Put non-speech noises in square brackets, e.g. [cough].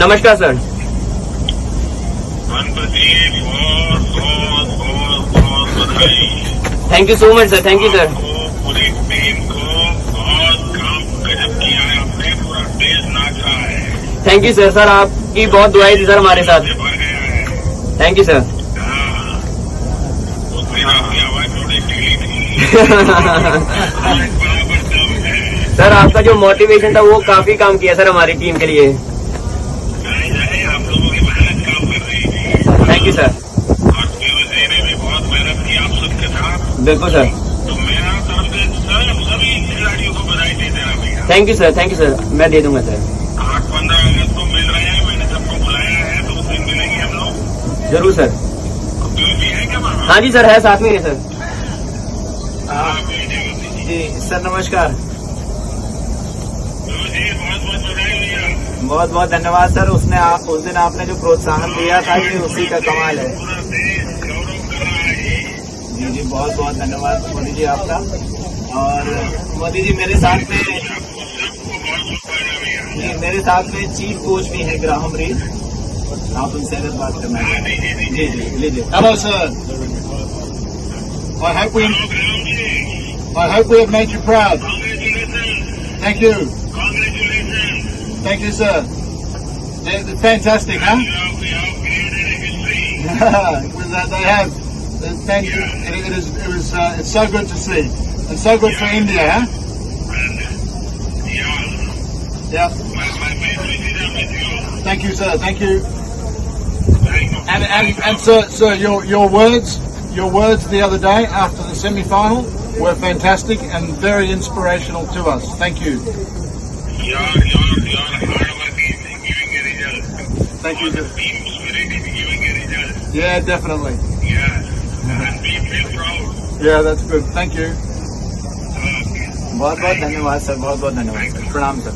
नमस्कार sir. Thank you so much sir thank you sir पूरी team को बहुत काम गजब किया है आपने पूरा देश नाचा है थैंक यू सर सर आपकी बहुत दुआई थी सर हमारे साथ। थैंक यू सर आवाज़ थोड़ी सर, आपका जो मोटिवेशन था, वो काफ़ी काम किया सर हमारी टीम के लिए। थैंक यू सर बिल्कुल sir thank you sir thank you sir मैं दे दूँगा सर आठ पंद्रह अगस्त मिल रहे हैं मैंने सबको बुलाया है ज़रूर सर है जी सर है साथ में है सर जी, सर, नमस्कार। बहुत बहुत धन्यवाद सर। उसने आप उस दिन आपने जो प्रोत्साहन दिया था ये उसी का कमाल है। जी जी बहुत बहुत धन्यवाद मोदी जी आपका। और मोदी जी मेरे साथ में जी मेरे साथ में चीफ कोच भी है ग्राहम रीत। आप उनसे अगर बात करना जी जी लीजिए। Hello, sir. I hope hello ji I hope we have made you. You have created a history. With that [laughs] they have. Uh, Thank you. It, it is. It was. Uh, it's so good to see, and so good for India, huh? Yeah, Yeah. my, my best wishes are with you. Thank you, sir. Thank you. Thank you. And and, and sir, sir, your your words, your words the other day after the semi-final were fantastic and very inspirational to us. Thank you. Your, your, your hard work is giving a result. Thank you. Your team spirit is giving a result. Yeah, definitely. Yes. And we feel proud. Yeah, that's good. Thank you. Okay. बहुत बहुत धन्यवाद sir बहुत बहुत धन्यवाद sir प्रणाम sir